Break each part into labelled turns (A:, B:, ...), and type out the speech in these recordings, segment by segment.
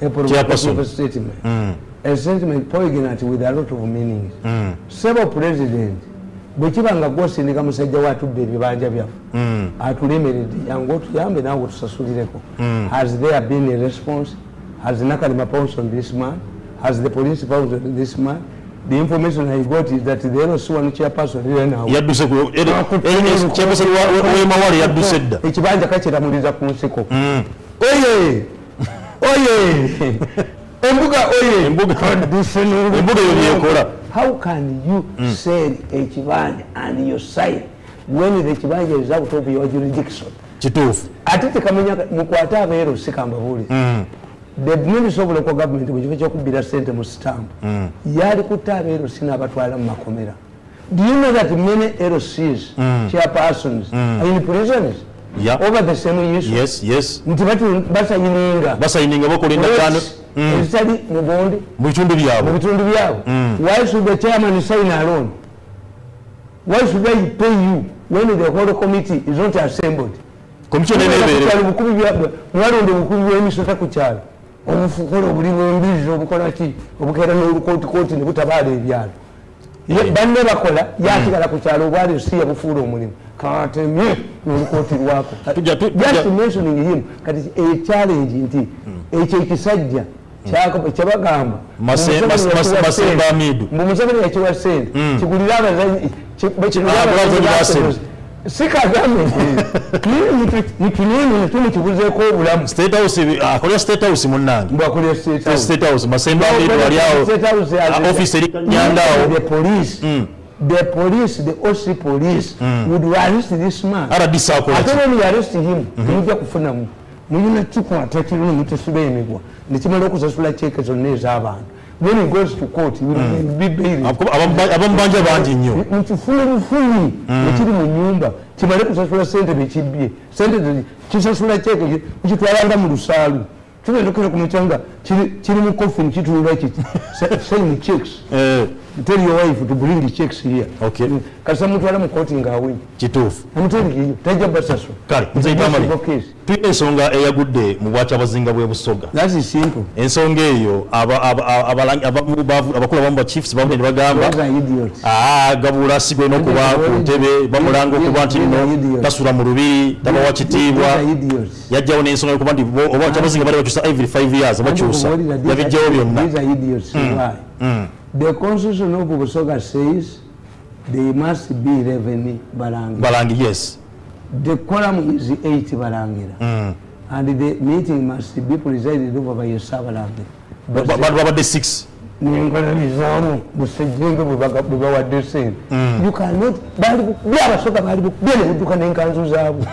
A: a statement
B: Mm.
A: a statement poignant with a lot of meanings
B: Mm.
A: several president bwe kiba nga gwosindika musajja watubba ebibanja byaffe
B: Mm.
A: atulemeredde yange otuyambe naawe mm. has there been a response has nakalima pounced on this man has the police pounced on this man the information i got is that the loc one chairperson here renawe
B: yadduse ku kyapesani wemawale yadduse dda
A: ekibanja kakiramuliza ku nsiko
B: Mm.
A: oye oye. Embuga oye.
B: Embuga- byekola.
A: how can you sell ekibanja and you sign when the kibanja is out of your jurisdiction?
B: Kituufu.
A: Ate tekamenya mukwate abeero sikambabuulire
B: Mm.
A: the minister of local government mu kifo kyokubbira sente mu sitambu yali kutta abeero sinabatwala mu makomera. Do you know that many lcs chairpersons are in prisons
B: Yeah.
A: over the same issue
B: yes yes.
A: Nti basayininga.
B: Basayininga bakola endagaano
A: ezitali
B: byabwe.
A: Byabwe. Why should the chairman sign alone. Why should i pay you when the whole committee is not assembled.
B: Komisiona eneebeere
A: mwalonda obukubi bwemisota ku kyalo obufukola obuli bwembizi obukola ki? Obukeera n'olukootikooti ne butabaala ebyalo banne bakola yasigala ku kyalo obwali si yabufuula omulimu katemye n'olukooti lwako
B: Tujja- tu-
A: just mentioning him kati echallenge nti ekyo ekisajja kyebagamba mbu museveni yakiwa sente kigulira abazanyi
B: Ah,
A: si kagame nitunini tumukibuzeeko obulamu.
B: Bi- akolera state house munnange.
A: Has
B: Ah, eri
A: the police. The police the oc police would arrest this man. Ate when you arrest him. Mujja kufunamu mulina kikwata kiruni mutesiba emigwa nekimala okusasula cheeke zonna ez'abantu when he goes to court he will be bailed.
B: Abamubanja bangi nnyo
A: mukifulumufuli ekiri mu nyumba kimale kusasula sente bekibbye sente kisasula kyeke kukitwalanga mu lusaalu kigendokera ku mucanga kiri mu coffin kitunula kiti sign checks.
B: Eh,
A: tell your wife to bring the checks here.
B: Okay.
A: kasa mutwala mu kooti ngaawenye
B: kituufu
A: amuterekiyo tajja basasula
B: kale nze itamali
A: case
B: tulina ensonga eyagudde mu bwakyabazinga bw'e busoga.
A: That is simple.
B: Ensonga eyo aba- aba- aba- abalangi- abamu bavu- abakulu abamu ba chiefs bavudde ne bagamba
A: are idiots.
B: "Ah, gabula sigwe n'okuba ku ntebe bamulanga okuba nti nno tasula mu lubiri tabawa kitiibwa
A: those are idiots.
B: Yajjawo n'ensonga yokuba nti bo- oba kyabazinga bali bakyusa every 5 years bakyusa. yabijjawo byonna
A: The constitution of Busoga says they must be 11 Barangi.
B: balangi yes.
A: The quorum is 8 Barangira. And the meeting must be presided over by a Sabarangi.
B: Ba- ba- bantu babadde 6
A: nenkolabizaamu musejjenga bwe bawadde sente you cannot bali buli abasoga bali bukubye ne budduka n'enkanzu zaabwe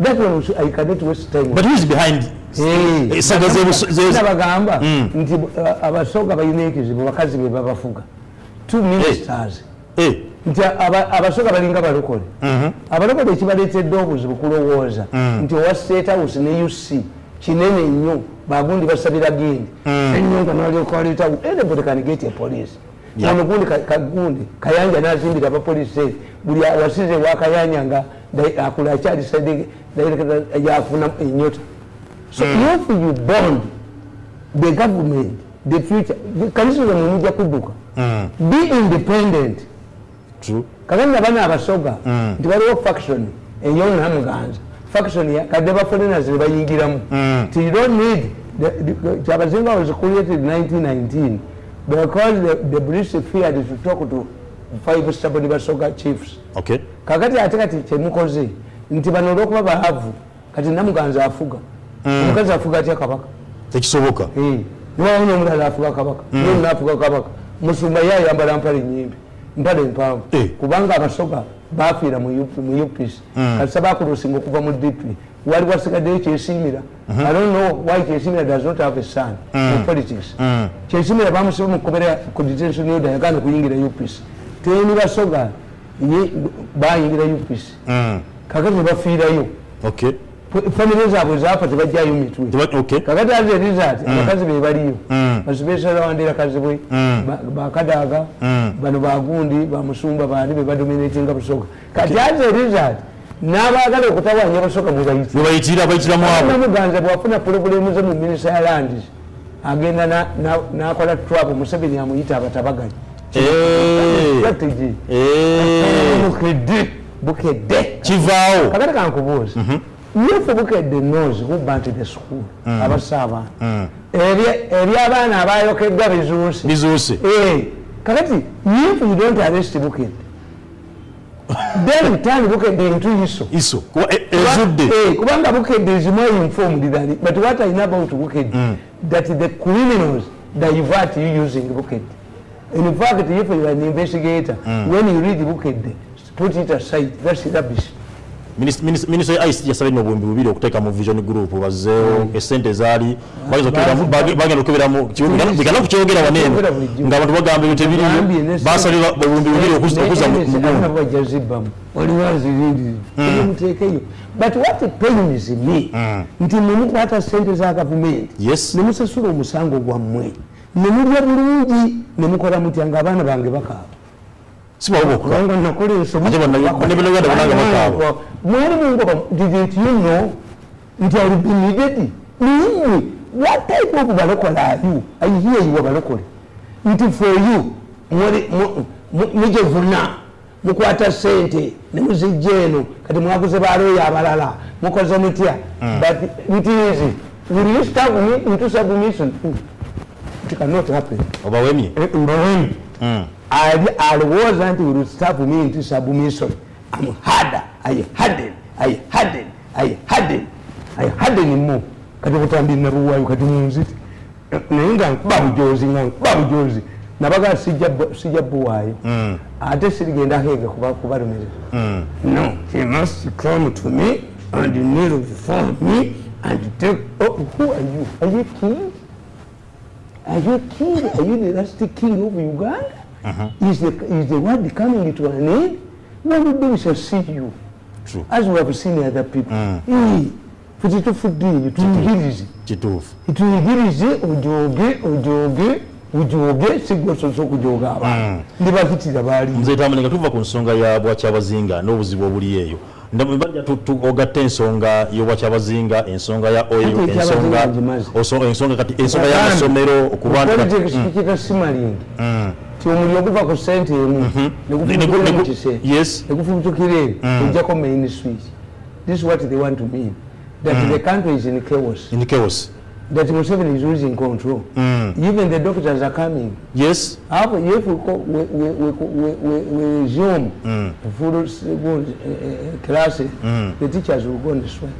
A: that one i cannot waste time
B: but who is behind?
A: Nabagamba nti uh, abasoga balina ekizibu bakazi be babafuga. Two ministers.
B: Eh,
A: nti aba- abasoga balinga balokole. Abalokole ekibaleetedde obuzibu kulowooza nti owa state house ne uc kinene nnyo. Bagundi basabira gindi. Ennyo nga nalyokwaleeta anybody can get a police. Ono gundi ka- kagundi kayanja nazimbira abapolisi buli wasize wakayanja nga akula akyali side yafuna enyota so if you bond the government the future kanisa zamwe mujja kudduka be independent.
B: True.
A: Kakati nabana abasoga nti waliwo faction eyonamuganza faction kadde ba foreigners ne bayingiramu. Nti you don't need kyabazinga was created 1919 because the, the british feared to talk to five stubborn basoga chiefs.
B: Okay.
A: Kakati ate kati kyemukoze nti bano olwokuba baavu kati namuganza afuga. Omukazi afuga atya kabaka?
B: Tekisoboka.
A: Niwawo nomulala afuga kabaka? Nonna afuga kabaka. Musumba ye ayambala mpale nyimpi mpale empanvu
B: Eh.
A: kubanga abasoga bafiira mu U- mu upc kasa bakulusinga okuva mu dp wali wasigaddeyo kyesimira i don't know why kyesimira does not have a son in politics. Kyesimira bamusiba mukubera ku detention order yagana kuyingira upc teni basoga ye bayingira upc kakati nebafiirayo famire zaabwe zafa tebajjayo mitwe kakati aze result abakazi be baliyo basibesala wandira kazibwe ba- bakadaga bano bagundi bamusumba bani be badominatinga busoga kati aze result n'abaagala okutawanya abasooka mubayiti
B: webayitira bayitiramu abo.
A: Namuganza bwafuna pulobulemu ze mu minisa ya landis agenda na- na- n'akola trap museveni amuyita abatabaganya.
B: Eh.
A: strategy.
B: Eh.
A: bukedde bukedde.
B: Kivaawo.
A: Kakati kankubuuza yefe bukedde nozi kubba nti the school. Abassa abaana. Eri- eri abaana abayokeddwa
B: bizuuse.
A: Eh, kakati if you don't arrest bukedde then turn bukedde into iso.
B: Iso kuba e- ezudde
A: Eh, kubanga bukedde is more informed than but what i know about bukedde that the criminals divert you using bukedde in fact if you are an investigator when you read bukedde put it aside that's rubbish
B: minisita ya ict yasabye nno obuwumbi bubiri okuteeka mu vision group bazzeewo esente zaali bagenda okeberamu- bage- bagenda okeberamu bigana kukyogera waneeno ng'abantu bagamba ebyo tebiriyo
A: Bagambye ne-
B: basalira obuwumbi bubiri okuza mu mugundu
A: bajazibbamu oliwazirindiri muteekeyo but what pains me nti nemukwata sente za gavumenti nemusasula omusango gwammwe nemulya bulungi nemukola mutya nga abaana bange bakaaba
B: si bwabo bokuba
A: kubanga nakola
B: Ate bonna- bonna bonna banange bakaaba.
A: mwali mungoba didn't you know nti I will be needed nimmwe what type of balokole are you? I hear you abalokole nti for you mwali mu- mu- mujevuna mukwata sente nemuzijja eno kati mwaguze baloyo abalala mukoze mutya but it is will you stab me into submission. It cannot happen.
B: Obawemye
A: mbawemi I wasn't will stab me into submission am harder i harden i harden i harden i harden mu kati kutambirina buwayo kati munziti. Naye nga nkuba bujozi nga nkuba bujozi nabaga sijja Mm. ate sirigenda hega kuba kubalumirira no he must come to me and kneel before me and take oh, who are you? Are you king? Are you king? Are you the last king of Uganda? Is the is the world coming to an end? We shall see you,
B: True.
A: as we have seen other people. Eh, futi tufudde tuyigirize
B: kituufu
A: tuyigirize ojooge ojooge ojooge sigwososa okujooga abantu ndi bakitira baali.
B: Nzetamani nga tuva ku nsonga ya bwakyabazinga n'obuzibu obuli eyo ndabajja ogatta ensonga y'obwakyabazinga ensonga ya oil
A: Ate ekyabazinga
B: ensonga
A: ngimaze.
B: oso- ensonga kati ensonga y'amasomero okuba nti kati-
A: politics kikita simalingi ti omuli oguva ku sente emu
B: Ne-
A: negufubukira
B: ne-
A: mu kise ojjako main switch. This is what they want to mean that mm. the country is in chaos.
B: In chaos.
A: That Museveni is losing control. Mm. even the doctors are coming.
B: Yes.
A: Hapo if we, we, we, we, we, resume s- full, uh, class, mm. the teachers will go on the strike.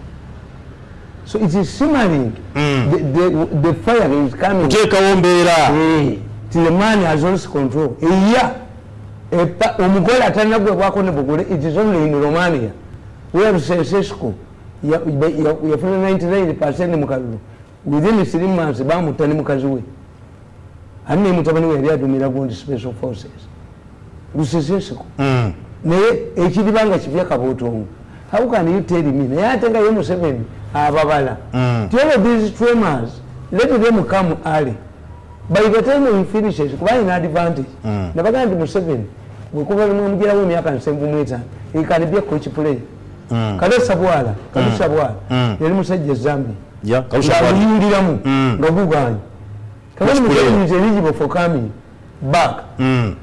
A: So it is simmering. Mm. The, the, the fire is coming.
B: kuteekawo mbeera
A: Hey, till the man has lost control. Eya, epa- omugole atanagwebwako ne bugule, it is only in Romania. Where ya- yafuna 99% mu kalulu. Within three months bamutta ne mukazi we. Ani mutabani we yali adumira gundi special forces. Luseseseko. naye ekiribanga kipya kabootongo how can you tell me naye ate nga ye museveni ababala all of these tremors let them come early by the time he finishes kuba alina advantage. Nabagaa nti museveni bwekuba mwamugirawo emyaka nsenvu mu etaano he can be a coach player. Kalesa bwala kalusa bwala yali musajja zambia.
B: Ya kalusha kwali
A: ngaaluyindiramu nga guganye. Kakati
B: Coach player.
A: museveni is eligible for coming back.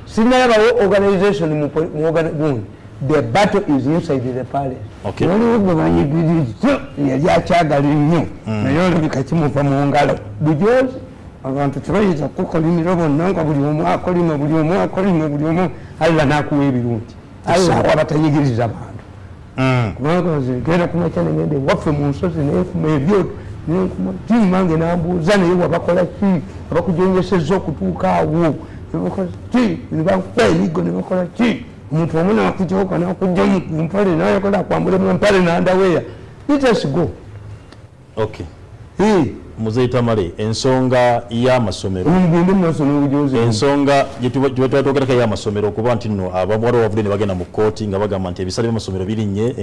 A: Sinalabawo organization mu organ- gundi the battle is inside the palace.
B: Okay.
A: waliwo gwe banyigirizo yali akyagala nnyo. Naye olabika kimuva mu ngalo. Bujozi abantu tebayinza kukolimira bonna nga buli omu akolima buli omu akolima buli omu allah nakuwa ebirungi allah awa abantu. Bantu kubanga nze genda kumakya negende waffe mu nsozi nenfuma ebyoto nenkuma mange nambuuza naye wabakola ki? Abakujongeseza okutuuka awo. Ki? Nebakuba emiggo nebakola ki? Omuntu omu nakujooka nakujja ku mpale nayakola akwambule mu mpale nandaweya litasigo
B: okay muzeyi tamale ensonga y'amasomero. Ensonga gyetwatogerako y'amasomero okuba nti nno abawala bavudde ne bagenda mu kooti nga bagamba nti ebisale by'amasomero birinnye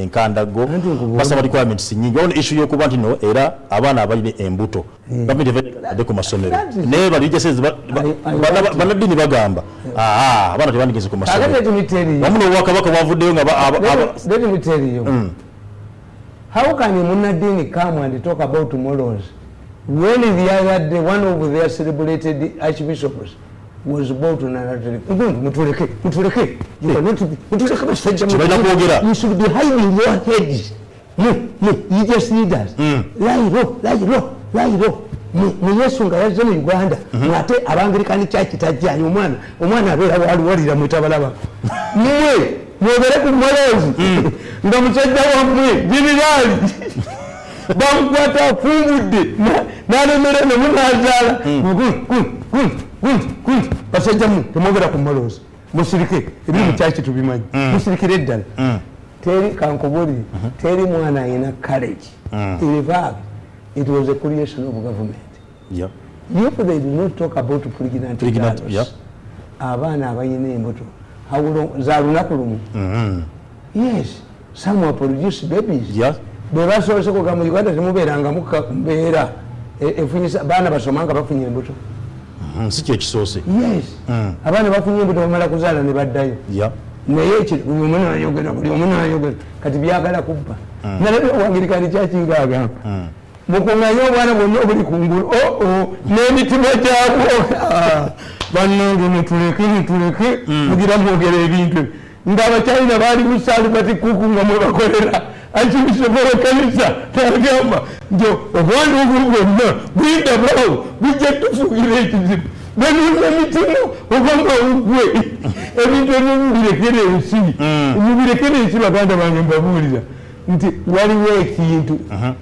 A: nkubuulira-
B: basaba requirements nyingi wabona issue y'okuba nti nno era abaana abalina embuto. Gavumenti evaadde ku masomero. Naye bali jase
A: I- I want to-
B: bannaddiini bagamba Ah, abaana tebandigeze ku
A: kakati
B: masomero.
A: Let me tell you
B: wamu n'obwakabaka bwavuddeyo nga ba- aba- aba-
A: let, let me tell you
B: Mm.
A: how can a munadini come and talk about morals when the other day one of their celebrated archbishops was about to narrate mutuleke? Mutuleke. You are not- mutuleke basajja
B: kwogera.
A: you should be hiding your heads mu mu religious leaders
B: Mm.
A: layiro layiro layiro mu mu yesu nga yazze mu uganda ate abangilikani kyaki tajjayo omwana. Omwana abeera waliwalira mwetabalaba mmwe mwogere ku mwolozi nga musajja wammwe jeneraali bamukwata afumbudde nalemera nemunazaala basajja mu temwogera ku mwolozi musirike ebiri mukyaki tubimanyi. Musirikire eddala teri kankubulire teri mwana ayina college irevag it was a creation of government.
B: Yeah.
A: if they do not talk about pregnant
B: Pregnant, yeah.
A: abaana abayina embuto za lunaku lumu. Yes some will produce babies.
B: Yeah.
A: Bwe basobose kuga mu uganda temubeerangamu mbeera efunyisa baana basoma nga bafunye embuto.
B: Mhm, si kyekisoose
A: yes.
B: Mm.
A: abaana bafunye embuto bamala kuzaala ne baddayo. Naye ekyo buli omu nayogera buli omu nayogera kati byagala kubba. Nalabye owangirikani kyakinga agamba mukuŋŋanye obwana bwonna obuli kungulu oo n'emitima gyabwo. Ah, bannange nituleke nituleke mugira mwogera ebintu. Ebyo. ng'abakyalina baali musaali bati kuku nga mwebakolera akibisobora kanisa tagamba nti obwana obwo bwonna bwindabawo bujja tufugira ekizibu benuza emitima obanga ugwe ebintu ebyo mubirekere ensi mubirekere ensi baganda bange mbabuulira nti waliwo ekintu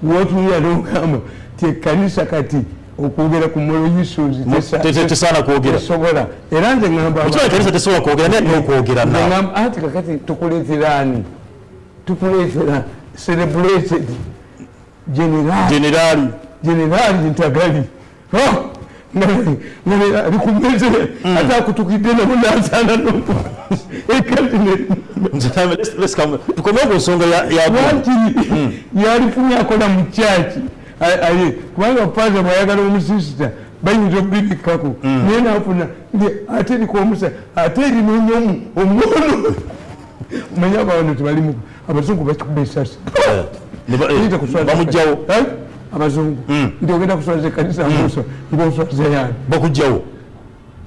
A: wotunira nogamba ti ekanisa kati okwogera ku moyo yisozi
B: Te- te- tesaana kwogera
A: tesobola era nze ngamba
B: ekibala kanisa tesobola kwogera naye n'okwogera
A: Nze
B: naawe
A: ngamba anti kakati tukuleetera ani tukuleetera celebrated generali
B: generali
A: generali Ntagali no. Likumeze mm. hata kutukidena munazana nopo
B: ekatine tukomeye ku nsonga
A: yakiri yalifunye mm. akola mu kyaki kubanga paza mwayagala omusisita bayinza obibikako mm. naye nafuna ate erikomusa ate erinonyomu omwono manya abawano tebalimuku abazungu bakikuba esasi
B: bamugjawo
A: abazungu. Nti ogenda kuswaza ekanisa muso ngaoswaza yani?
B: Bakugjawo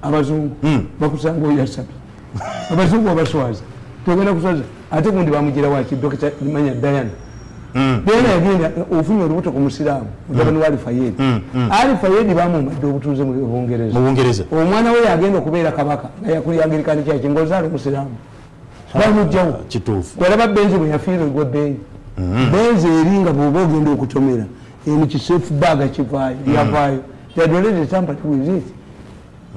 A: abazungu. Bakusanga oyasabye abazungu abaswaza togenda kuswaza. Ate gundi bamugira waki dokita manya dayana dayana yagenda ofunye olubuto ku musiraamu mutabani wa alifayedi alifayedi bamumadde obutuuze mu bungereza. Omwana we yagenda okubeera kabaka nga yakulyangirikani kyaki ngaozaala omusiraamu bamugjawo
B: kituufu.
A: Kwalaba benzi bwe yafiirwa egwa benzi benzi eri nga bwoba ogenda okutomera eno kisefu baga kivaayo yavaayo. Yadolere tampa tuwiziti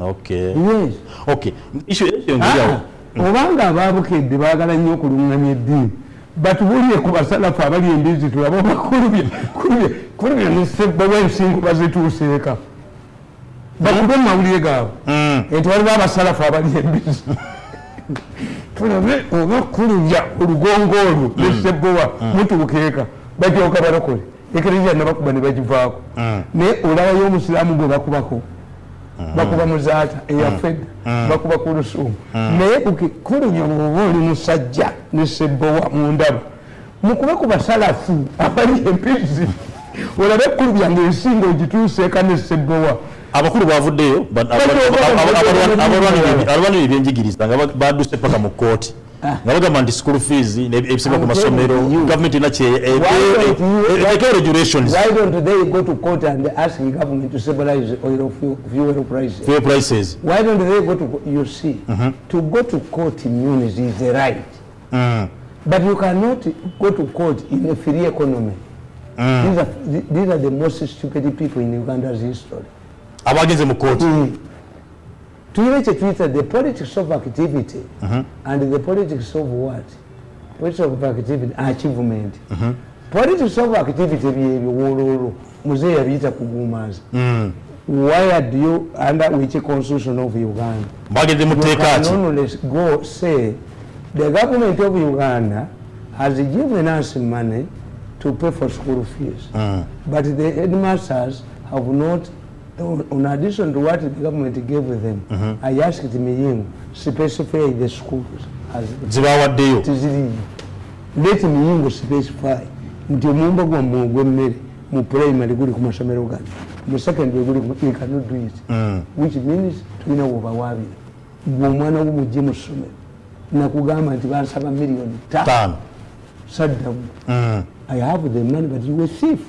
B: okay.
A: Yes.
B: Okay. Issue issue engeriawo
A: Ah, obanga ababukedde baagala nnyo okuluŋŋamya eddiini. Batubulire ku basalafu abali embizi tulabe obakulubya kulubya kulubya nesebbawa ensingo bazituuseeka. Bakube mu mawulire gaabwe. Nti waliwo abasalafu abali embizi tulabe oba kulubya olugongo olwo nesebbowa mutuukeeka bajooka balokole ekereziya nabakuba ne bagivaako. Naye olabayo omusiraamu gwe bakubako. Bakuba muzaata eyafedda bakuba ku lusuumu naye kulubya bwoba oli musajja nesebbowa mundaba mukube ku basalafu abali empizi olabe kulubya ngaensinga ogituuseeka nesebbowa
B: abakulu bavuddeyo ba- aba-
A: Bajooga
B: aba- aba-
A: bajooga
B: abalwanira-
A: bajooga.
B: abalwanira abalwanira ebyenjigiriza nga ba- badduse paka mu kooti nga bagamba nti school fees ne- ebisinga ku
A: I'm
B: masomero
A: telling you.
B: gavumenti erina
A: Why don't you-
B: ekyo regulations.
A: Why don't they go to court and ask the government to stabilize oil fuel, fuel prices?
B: Fuel prices.
A: Why don't they go to co- you see to go to court means is a right. But you cannot go to court in a free economy. These, are, these are the most stupid people in uganda's history
B: abagenze mu kooti
A: tuyina kyetuyita the politics of activity. And the politics of what? Politics of activity achievement. Politics of activity byebyo wololo muzeeyi yabiyita kugumaza why do you under which constitution of uganda?
B: Bagenze mu
A: you
B: tteeka
A: can
B: ki
A: only go say the government of uganda has given us money to pay for school fees. But the headmasters have not in addition to what the government gave them, I asked Miyingo, specify the schools as
B: zibawaddeyo
A: tiziriyo. Let Miyingo specify. Nti omumba gwammwe ogw'emmere mu primary guli ku masomero gano. Mu secondary guli ku- you cannot do it. Which means tulina wobawaabira gwe omwana wo mujje mu ssomero. Nakugamba nti bansaba miliyoni ttaano
B: taano.
A: saddamu. I have the money, but you a thief.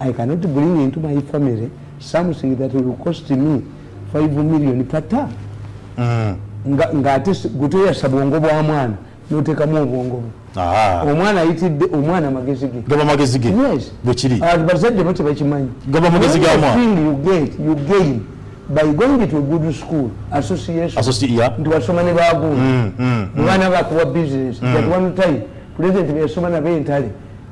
A: I cannot bring into my family something that will cost me five million. Per term. Nga- ng'ate si- gwe toyasa bwongo bwa mwana. N'oteekamu obwongo omwana ayitidde omwana amagezi ge.
B: Gaba magezi ge?
A: Yes.
B: Bwe kiri?
A: Ah, bo tebakimanyi
B: Gaba magezi ga mwana.
A: you get you gain by going to a good school association.
B: Associ- ya.
A: nti wasoma ne bagundi mwana bakuwa business. That one time president beyasoma nabo entale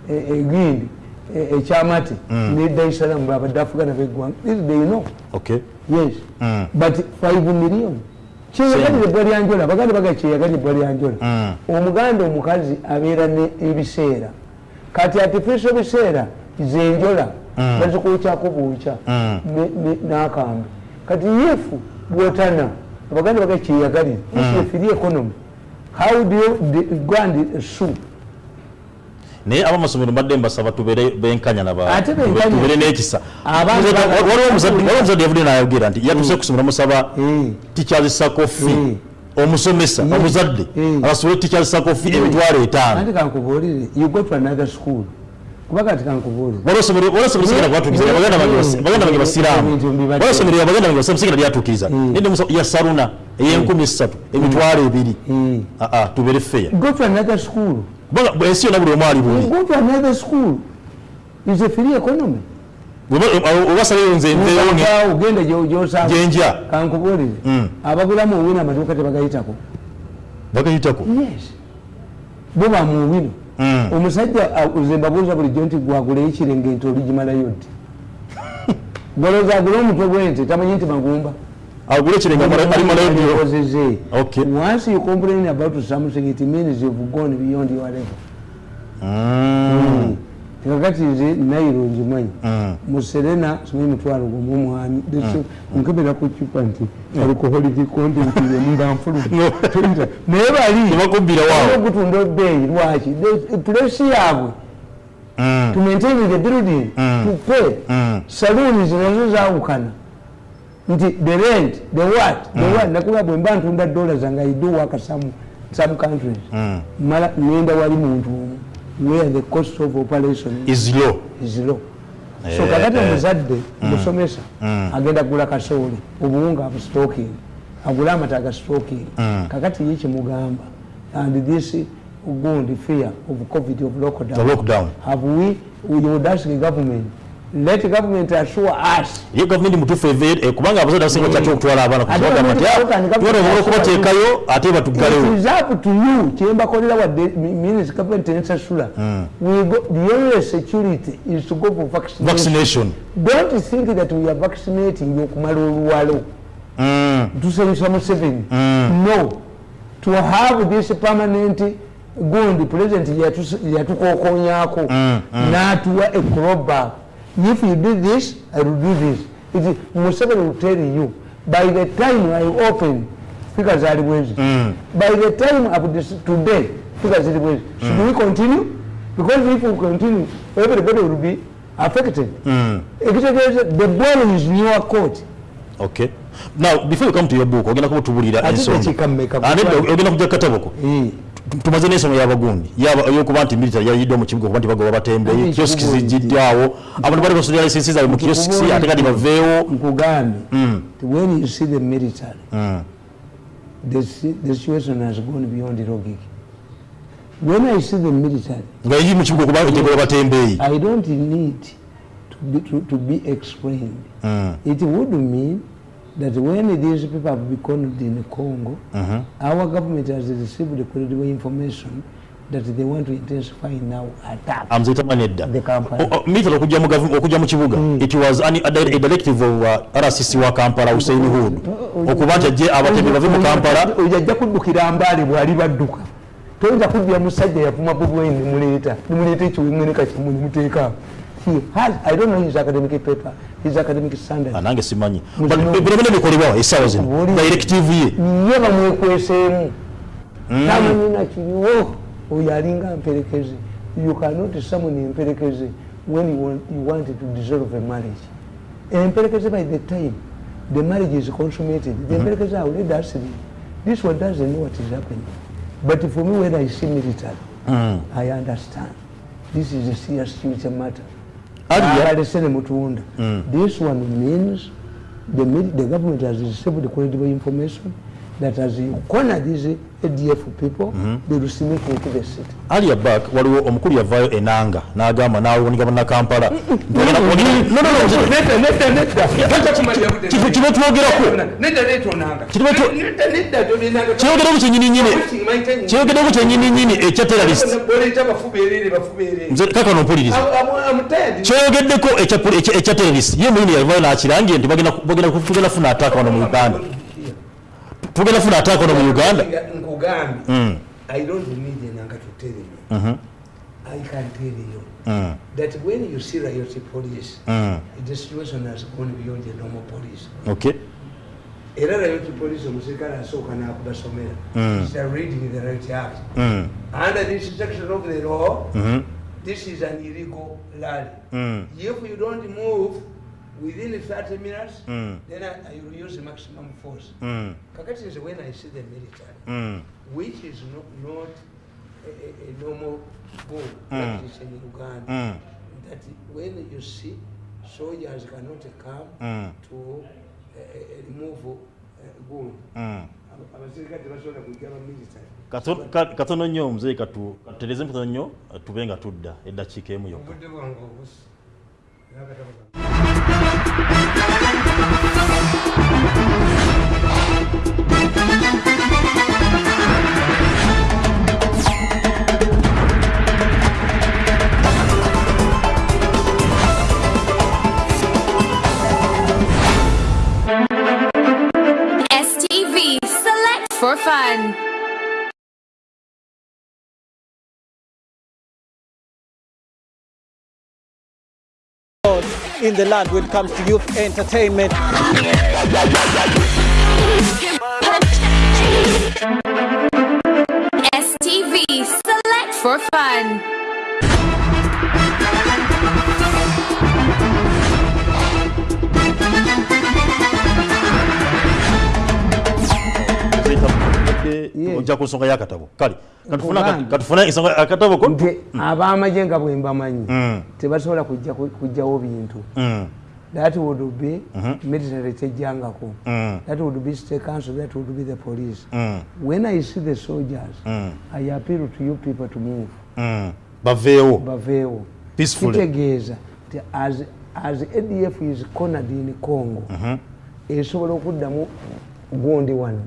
A: e- egindi ekyamate ne daisalamu babadde afugana beggwanga this they know.
B: Okay.
A: Yes. But 5 million. Kyeyagalire bwalyanjola abaganda baga kyeyagalire bwalyanjola omuganda omukazi abeera ebiseera. Kati artificial biseera zenjola bazikuukyako ne- n'akambe kati yefu bwotana abaganda baga kyeyagalire economy how do you go and sue
B: naye abamasomero mbadde mbasaba tubeere benkanya naba-
A: Ate benkanya.
B: tube- tubeere n'ekisa. Waliwo- omuzadde omuzadde yavudde nayogera nti yatuse kusomera musaba
A: Eh.
B: tikyazisako fi omusomesa
A: Eh.
B: omuzadde
A: Eh.
B: abasomere tikyazisako fi emitwalo etaano. Baganda bange basiraamu. Lyatuukiriza nende musa- ya saruna ey'enkumi ssatu emitwalo ebiri.
A: Eh.
B: aa tubeere feya ensi yonna buli omu ali
A: is a free economy?
B: Obasaleyo nze
A: ogenda
B: gyenja
A: kankubuulire. Abagulamu owino amaduuka tebagayitako.
B: Bagayitako?
A: Bo bamuwino omusajja uh, nze mbabuuza bulijjo nti gwaguleyo ekirengente oligimalayo ddi golooza agule omutwe gwente tamanyi nti magumba
B: Okay.
A: once you complain about something it means you've gone beyond your level. Mm. kakati nze nairo nzimanyi muserena simanyi mutwalo gwomwomwami nkebera ku cupa nti. Alcoholic content yemuba nfuluma naye bali
B: tebakubbira waawo
A: gutunda ebbeeyi lwaki The- place yaabwe to maintain the building to pay. Saloons nazo zawukana nti the rent the what? The what? Nakuba bwe mba ntunda dola zange i do work some, some countries. Mala ngenda wali muntu omu. Where the cost of operation
B: is. Low.
A: Is low. So
B: Eh,
A: kakati
B: eh.
A: omuzadde musomesa agenda kugula kasooli. Obuwunga abustoking agule amata agastoking kakati ye kimugamba and this gundi fear of covid of
B: The
A: lockdown.
B: Lockdown.
A: have we we would ask the government let government assure us.
B: Ye gavumenti mutuufu eve kubanga abazadde abasinga kyaki okutwala abaana
A: gavumenti gavumenti
B: okubateekayo ate batuggalewo
A: kyembakolera wadde means government ensasula the only security is to go for vaccination.
B: Vaccination.
A: Don't think that we are vaccinating okumala oluwalo. Tusanyusa museveni. No. To have this permanent gundi president yatus- yatukokonyako natuwa a crowback if you do this i will do this. It museveni will tell you by the time i open figures zali bwezi by the time up this today figures zili bwezi should we continue? Because if we continue everybody will be affected. Ekitegeeza the ball is in your court.
B: Okay. Now before you come to your book ogenda kuba otubulira
A: Ate
B: ensonga.
A: tekiika mmeka?
B: Ate ogenda kujja kataboko
A: Eh.
B: Tumaze n'ensonga y'abagundi yaba eyokuba nti military yayiddwa mu kibuga kuba nti bagoba batembeeyi
A: Ate
B: kioski
A: ekikubuulidde.
B: abantu bali basomera lisensi zaabwe mu kioski ate kati baveewo
A: nkugambye when you see the military mm. the, the situation has gone beyond logic. When i see the military
B: nga yiri mu kibuga kuba tegoba batembeeyi
A: i don't need to be, to, to be explained. Mm. it would mean that when these people have become in congo our government has received credible information that they want to intensify now attack.
B: Amuzeyitamanyi edda
A: The Kampala.
B: O- o- military okujja mu gavu- okujja mu kibuga. It was an- a a directive of uh, rcc wa kampala hussein hood. okuba nti ajje abatembe bave mu kampala.
A: oyo ajja kuddukira mbaale bwali badduka. Toyinza kuddira musajja yavuma bubweni nemuleeta nemuleeta ekiwengene kakyamu nemuteeka he has i don't know his academic paper his academic standard
B: Ah, nange simanyi. Bino bikolebwa essaawa zino directive ye
A: ye bamwekweseemu tamanyi nakiriwo oyo alinga mperekeze you cannot summon emperekeze when you want, you want to dissolve a marriage. Emperekeze by the time the marriage is consummated the emperekeze are already asleep. This one doesn't know what is happening. But for me when i see military i understand. This is a serious future matter Abalesene mutunda. This one means the, the government has received credible information that as you corner these adf people they will simulate the city
B: alia back waliwo omukulu yavaayo enanga n'agamba n'awunika bannakampala kino twogerako kyogerako kyenyininyini kyogerako kyenyininyini ekya terrorist nze kakano mpuliriza kyogeddeko ekya poli- ekya- ekya terrorist ye muyini yavaayo n'akirangire nti bagenda bagenda ku- tugenda funa ataaka wano mu uganda tugenda funa ataaka wano mu uganda? Mm,
A: I don't need Enanga to tell you.
B: mhm,
A: I can tell you
B: mm,
A: that when you see riot police,
B: mm.
A: the situation has gone beyond the normal police.
B: okay.
A: Era riot police omusirikale asooka n'akubasomera.
B: Mm.
A: A reading the right act.
B: Mm,
A: under this section of the law
B: mhm,
A: this is an illegal rally.
B: Mm,
A: if you don't move within 30 minutes
B: mm,
A: then I, I will use maximum force.
B: Mm,
A: kakati nze when i see the military
B: mm.
A: which is not, not a, a, normal goal
B: Mm.
A: practice in uganda.
B: Mm,
A: that when you see soldiers cannot come
B: mm,
A: to uh, remove uh, gun
B: mm. katono nnyo omuzeeyi katu katutereeze katono nnyo tube nga tudda eddakiika emu yokka
C: for fun.
D: In the land when it comes to youth entertainment.
C: STV, select for fun.
B: Badde ojja ku nsonga y'akatabo kale katufuna ensonga akatabo ko
A: nti ab'amagye nga bwe mbamanyi
B: Mm.
A: tebasobola kujja ku- kujjawo bintu.
B: Mm,
A: that would be military tejjangako.
B: Mm,
A: that would be state council that would be the police.
B: Mm,
A: when i see the soldiers
B: mm,
A: i appeal to you people to move.
B: Mm. baveewo.
A: Baveewo.
B: Peacefully.
A: kitegeeza nti as, as adf is cornered in congo esobola okuddamu gundi wano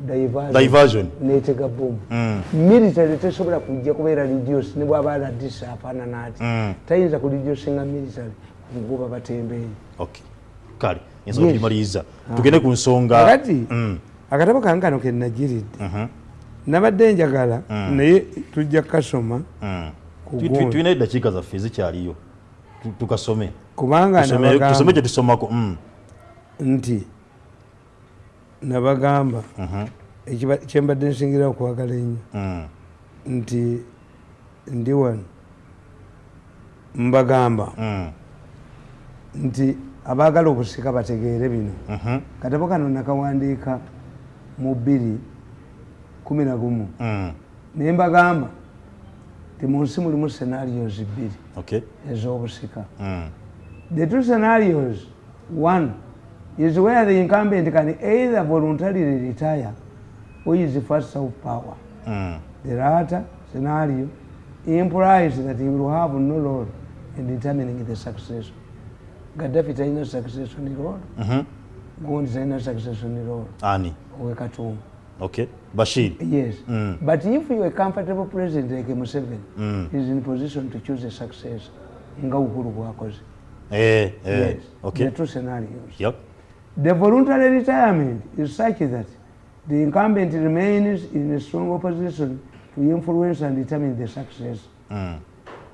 A: diversion, netega bomu
B: Mm.
A: military tesobola kujja kubeera reduce ne bwaba radisi afaanana ati.
B: Mm.
A: tayinza kureducinga military kugoba batembeeyi.
B: Okay kale ensonga
A: Yes.
B: tugimaliriza tugende ku nsonga
A: kakati
B: Mm,
A: akatabo kange kano kenagiridde
B: mhm,
A: nabadde njagala
B: Mm.
A: naye tujja kukasoma
B: mm. Tulina eddakiika zaffe zikyaliyo Tu- tukasome.
A: Kubanga
B: Tusome- kye tusomako Mm,
A: nti nabagamba
B: mhm,
A: kyembadde nsingira okwagala ennyo.
B: Mm,
A: nti ndi wano mbagamba.
B: Mm,
A: nti abaagala obusika bategeere bino.
B: Mhm,
A: katabo kano nakawandiika mu bbiri kumi na gumu.
B: Mm.
A: naye mbagamba ti mu nsi mulimu scenarios bbiri ez'obusika. The two scenarios. One is where the incumbent can either voluntarily retire or is first of power.
B: Mm,
A: the latter scenario implies that he will have no role in determining the succession gaddafi talina succession role.
B: Mhm.
A: gundi talina succession role.
B: Ani? Okay. Bashir?
A: Yes.
B: Mm.
A: but if you a comfortable president like museveni
B: Mm.
A: is in position to choose a successor. Nga uhuru bwakoze
B: eh, eh.
A: yes.
B: Okay.
A: The two scenarios.
B: Yep.
A: The voluntary retirement is such that the incumbent remains in a strong opposition to influence and determine the success.
B: Mm,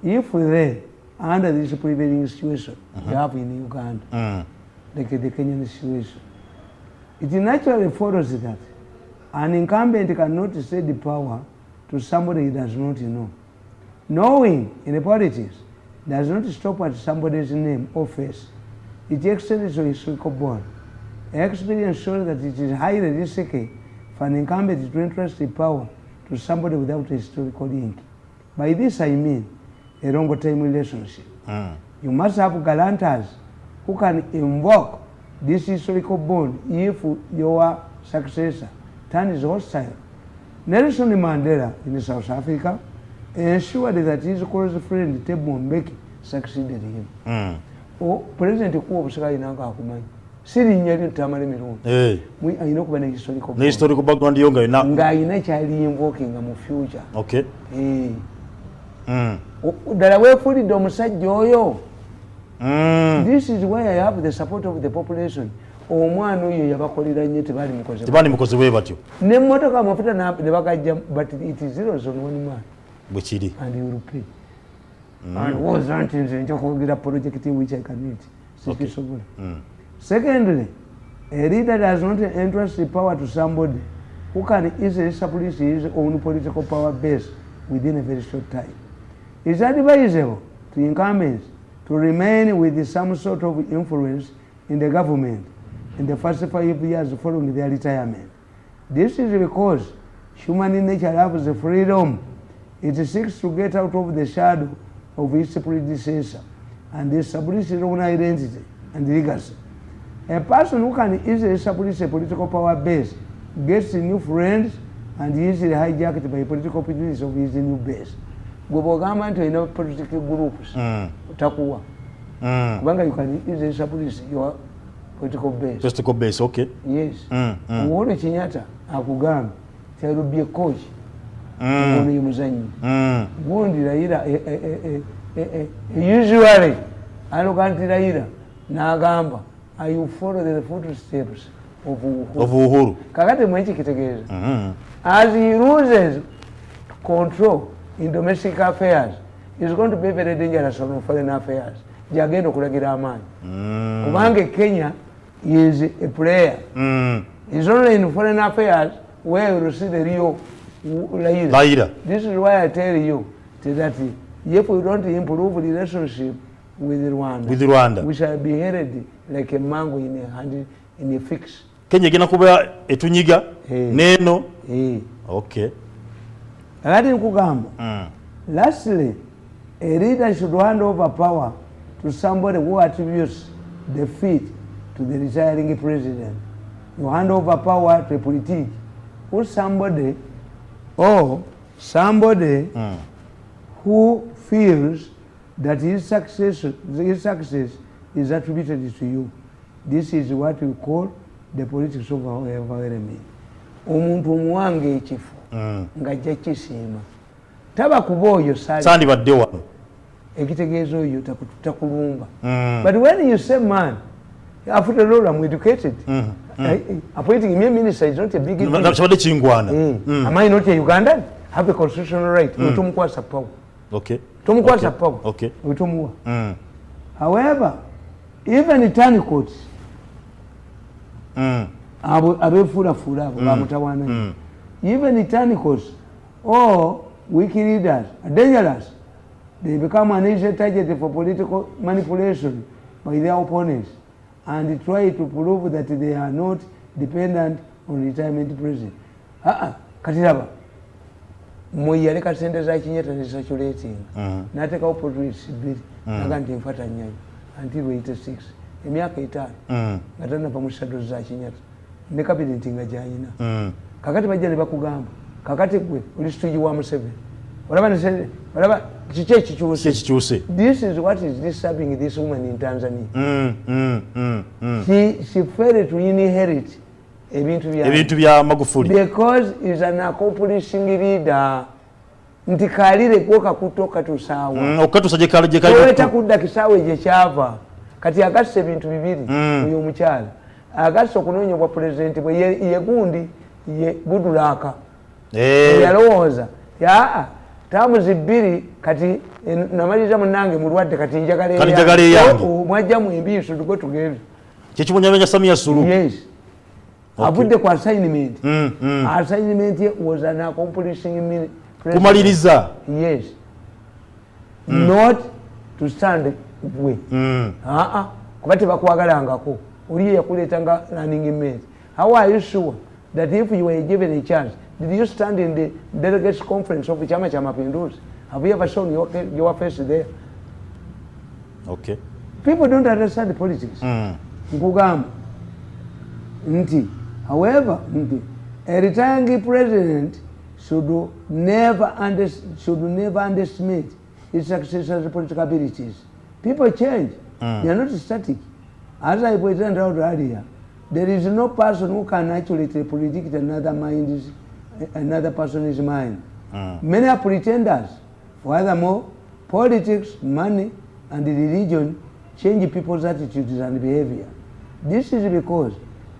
A: If they under this prevailing situation mm we have in Uganda,
B: Mm.
A: like the Kenyan situation. It naturally follows that an incumbent cannot cede the power to somebody he does not know. Knowing in the politics does not stop at somebody's name or face. It extends to historical bond. Experience shows that it is highly risky for an incumbent to entrust the power to somebody without a historical link. By this I mean a long time relationship.
B: Mm.
A: You must have guarantors who can invoke this historical bond if your successor turns hostile. Nelson Mandela in South Africa ensured that his close friend Thabo Mbeki succeeded him.
B: Mm.
A: O President kuwa obusika alina akumanyi sirinnya lyo tamala emirundi. Alina okuba ne historical
B: ne
A: bond
B: historical background yo nga yona
A: ng'alina kyali invokinga mu future. Ddala weefulidde omusajja oyo.
B: Mm.
A: this is why i have the support of the population. Omwana oyo yabakolera nnyo tebali mukoze
B: tebandi mukozi bwe batyo.
A: Nemmotoka amafuta na- ne bagajja but it is zeros on one man.
B: Bwe kiri.
A: And you will pay and wasn't nze nja kwogera project which i can eat sikisobola secondly a leader does not entrust the power to somebody who can easily establish his own political power base within a very short time it's advisable to incumbents to remain with some sort of influence in the government in the first five years following their retirement this is because human nature loves the freedom it seeks to get out of the shadow of its predecessor and establish its own identity and legacy. A person who can easily establish a political power base gets new friends and easily hijacked by political opportunities of his new base. gwe bwogamba nti olina political groups
B: Mm.
A: takuwa
B: Mm.
A: kubanga you can easily establish your political base
B: Testicle base okay
A: yes
B: Mm, mm.
A: uhuru kenyatta akugamba ti i will be a coach
B: Mm.
A: ono ye muzanyi
B: Mm.
A: gundi Raila eh, eh, eh, eh, eh, eh, usually aloga nti Raila n'agamba I will follow the footsteps of Uhuru."
B: of uhuru
A: kakati mweki kitegeeza
B: Mhm.
A: as he loses control in domestic affairs is going to be very dangerous on foreign affairs gyagenda okulagira amaanyi
B: Mm.
A: kubanga e kenya is a player
B: Mm.
A: is only in foreign affairs where you see the real Raila.
B: Raila.
A: This is why I tell you that if we don't improve relationship with Rwanda,
B: With Rwanda.
A: we shall be headed like a mango in a hand in a fix.
B: kenya gina kuba etunyiga
A: hey.
B: neno
A: hey.
B: okay
A: Kakati nkugamba,
B: Mm.
A: lastly, a leader should hand over power to somebody who attributes defeat to the retiring president. You hand over power to a politic who somebody or somebody
B: Mm.
A: who feels that his success, his success is attributed to you. This is what we call the politics of environment. omuntu omuwanga ekifo
B: Mm.
A: ng'ajja kisiima taba kuba oyo sali
B: sandibadde wano
A: ekitegeeza oyo taku- takulumba
B: Mm.
A: but when you say man after all I'm educated
B: Mm.
A: Appointing me a minister is not a big deal.
B: Kibadde kingwana
A: Eh, am I not a Ugandan have a constitutional right mm. tomukwasa power
B: okay
A: tomukwasa
B: Okay.
A: power
B: Okay. Mm.
A: however even turncoats
B: Mm.
A: abo abefuulafuula abo bamutawaana
B: Mm.
A: even turncoats or weak leaders are dangerous they become an easy target for political manipulation by their opponents and try to prove that they are not dependent on retirement prison. Ah, uh -uh. raba moyi yaleka sente za kinyeta nezisaculetinga
B: Mhm.
A: natekawo portrais bbiri naga nti nfata nyayo until 86 emyaka etaano
B: Mm.
A: nga tanava mu sado za kinyata ne kabineti nga gyayina kakati bajja ne bakugamba kakati gwe oli situgi wa museveni olaba nese- olaba kiki
B: ki
A: ekikyuse
B: ekikyuse
A: this is what is disturbing this woman in tanzania
B: Mm. Mm. Mm. Mm.
A: she, she failed to inherit ebintu bya
B: ebintu bya magufuli.
A: Because is an accomplishing leader. Nti kalire gwo kakuto katusaawa
B: Mm, okukatusa gye kali- gye
A: toweta
B: kali
A: kudda kisaawe gye kyava. Kati agasse ebintu bibiri
B: Mm.
A: oyo omukyala agasse okunoonya bwa pulezidenti bwe ye ye gundi ye budulaaka
B: Eh.
A: yalowooza. Yaa tamuzi bbiri kati namaliriza munange mulwadde kati
B: njagala eyange
A: mwajjamu embiiso tuge tugende
B: kyekimunyamenya samia sulu
A: yes avudde ku assignment. Mm, mm. assignment was an accomplishing
B: kumaliriza
A: yes. Mm. not to stand gwe aa kuba tebakwagalangako. Oli yakuleetanga running mate how are you sure that if you were given a chance did you stand in the delegates conference of chama cha mapinduzi have you ever shown your, your face there?
B: Okay.
A: People don't understand politics. Nkugamba. Nti however a retiring president should never, under, should never underestimate his successor's political abilities people change. Mm. they are not static. As i pointed out earlier there is no person who can actually predict another mind's another person's mind. Mm. many are pretenders. Furthermore politics money and religion change people's attitudes and behavior. This is because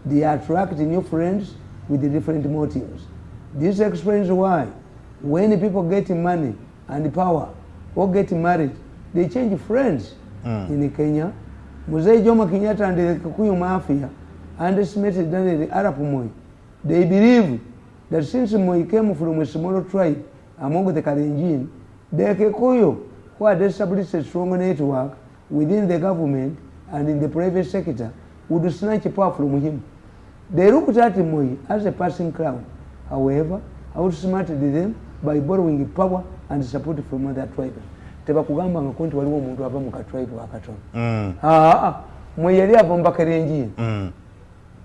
A: they attract new friends with different motives. This explains why when people get money and power or get married they change friends mm. in kenya. Muzee jomo kenyatta and the kikuyu mafia underestimated daniel arap moi they believe that since moi came from a small tribe among the kalenjin the kikuyu who had established a strong network within the government and in the private sector would snatch power from him they looked at moi as a passing crown. However outsmarted them by borrowing power and support from other tribes. Tebakugambangako nti waliwo omuntu ava mu katribe akatono mm. aa mwe yali ava mubakarenjini mm.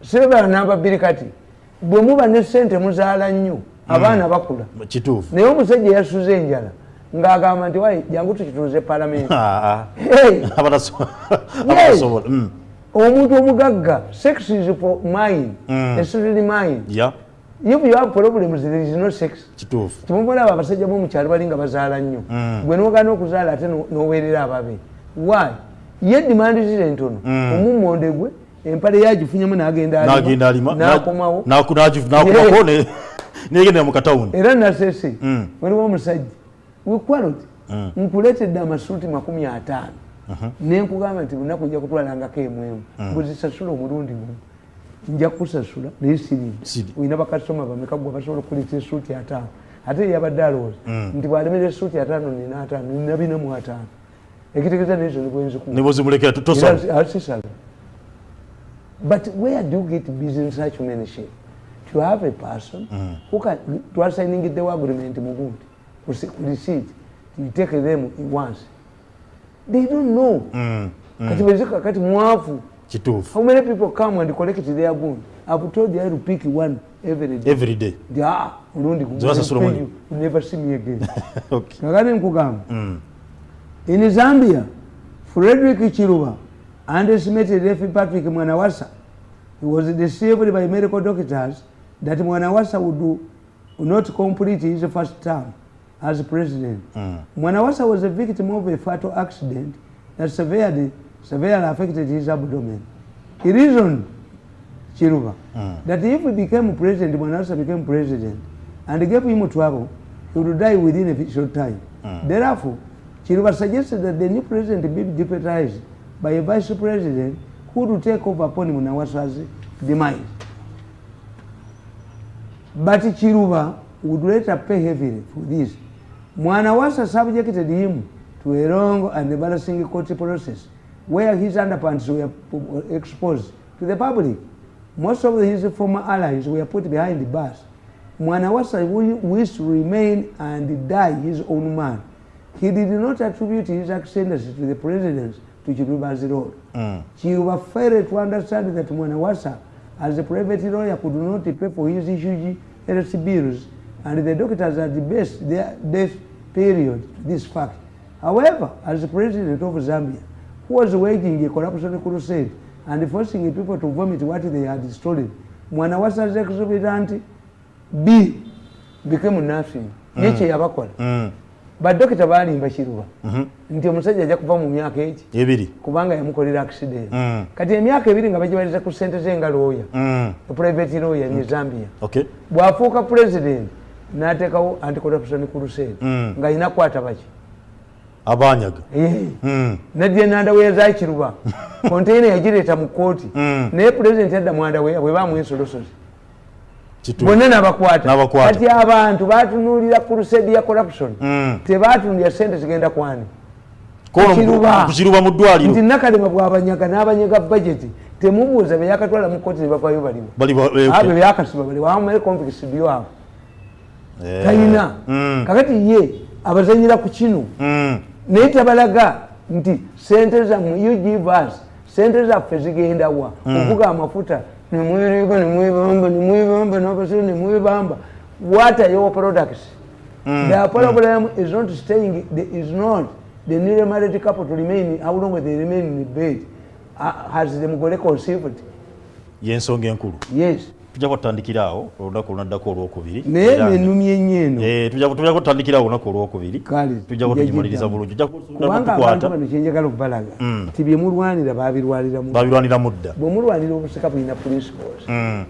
A: sibala namba bbiri kati bwe muba ne sente muzaala nnyo mm. abaana bakula. Naye omusajja yasuza enjala ng'agamba nti wayi jangu tukituuze palamenti omuntu omugagga sex is for mine especially mine if you have problems there is no sex.
B: Kituufu.
A: Timumulaba abasajja bomukyalo bali nga bazaala nnyo. Mm. gwe nogana okuzaala ate noweerera ababe why? Ye dimandi zire ntono mm. omummonde gwe empale yagifunyamu nagendanakomawo
B: negendera mukatawuni
A: era nasese mm. waliwo omusajja wekwalot nkuletedde amasuuti makumi ataano. Nenkugamba nti lunaku nja kutwalangako emwemu ngozisasula omulundi gumu nja kusasula naye sirimu olina bakasitoma bameka gwe basobola okuleta esuuti ataano. Ate yabadde alowooza mm. nti bwalemera esuuti ataano nina ataano nina bina mu ataano. Ekitegeeza nezo nibwenzikuasisala but where do you get business such many shape to have a person mm. who can twasigning the agreement mugundi you take them once they don't know. Mm. Mm. kati bezika kati mwavu
B: kituufu
A: how many people come and collect their gold i've told you i to pick one every day.
B: Every day.
A: Yeah ulundi you. Never see me again. Okay. Kakati nkugamba mm. in zambia frederick chiruba underestimated f patrick mwanawasa he was deceived by medical doctors that mwanawasa would, do, would not complete his first term as president mm. mwanawasa was a victim of a fatal accident that severely severely affected his abdomen. He reasoned, Chiruba, mm. that if he became president, Mwanawasa became president, and gave him trouble, he would die within a short time. Mm. Therefore, Chiruba suggested that the new president be deputized by a vice president who would take over upon Mwanawasa's demise. But Chiruba would later pay heavily for this. Mwanawasa subjected him to a long and embarrassing court process where his underpants were exposed to the public. Most of his former allies were put behind the bars. Mwanawasa wished to remain and die his own man. He did not attribute his ascendancy to the president to Chiruba's role. Mm. Chiruba failed to understand that Mwanawasa, as a private lawyer, could not pay for his huge health bills, and the doctors had the best their death period this fact. However, as the president of Zambia, who was waging a corruption crusade and forcing people to vomit what they had stolen. Mwana wasa's exorbitant B became nothing. Mm. Yeche yabakola. Mm. Badokita balimba Kiruba. Mm -hmm. Nti omusajja ajja kuva mu myaka eki.
B: Ebiri.
A: Kubanga yamukolera accident. Mm. Kati emyaka ebiri nga bagibaliza ku sente ze nga lawyer. Mm. Private lawyer mm. in Zambia.
B: Okay.
A: Bwafuuka president n'ateekawo anticorruption crusade
B: Mm.
A: ng'alina kukwata baki
B: abanyaga
A: Eh.
B: Mm.
A: naddya nandaweya zakiruba konteina yagireeta mu kooti
B: Mm.
A: naye pulezidenti adda mwandaweya bwe bamu ensolosozi bonna nabakwata kati abantu batunuulira crusade ya corruption tebatunulira sente zigenda kwani
B: mu-
A: Kukiruba.
B: mu
A: nti
B: ddwaliro
A: nakalema bwabanyaga n'abanyaga bajeti temubuuza beyakatwala mu kooti nebavayo baliwo
B: bali ba- eh,
A: abo
B: okay.
A: byakasiba bali complex byabo
B: Eh.
A: Talina
B: Mm.
A: kakati ye abazanyira ku kino
B: Mm.
A: naye tabalaga nti sente zammwe us sente zaffe zigenda wa. Okuga amafuta nemweriba nemwebamba nemwebamba nabasiru nemwebamba what are your products? The problem is not staying the, is not the newly married couple to remain how long they remain in bed? Uh, has the mugole conceived?
B: Yensonga enkulu.
A: Yes
B: tujja kutandikira awo olunaku lunaddako olwokubiri.
A: Naye nenumya ennyo eno
B: Eh, tujja kutandikira awo olunaku olwokubiri. Tujja kutugimaliriza bulungi.
A: Kubanga abantu bano kyenjagala okubalaga ti byemulwanira babirwanira mu
B: babirwanira mudda.
A: Bwemulwanira obusika bulina principles.
B: Mm.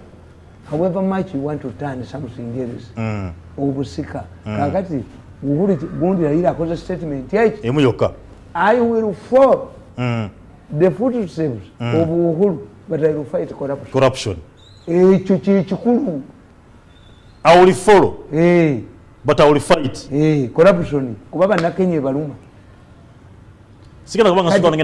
A: however much you want to turn something else
B: Mm.
A: obusika. Kakati gundi yayira akoze statement yaki?
B: Emu yokka.
A: I will fall.
B: Mm.
A: the footsteps of uhuru but i will fight corruption ekyo kyekikulu
B: i will follow.
A: Eh,
B: but i will fight.
A: Eh, corruption. Kuba bannakenya ebaluma
B: sigenda kubanga
A: Kati
B: sitwala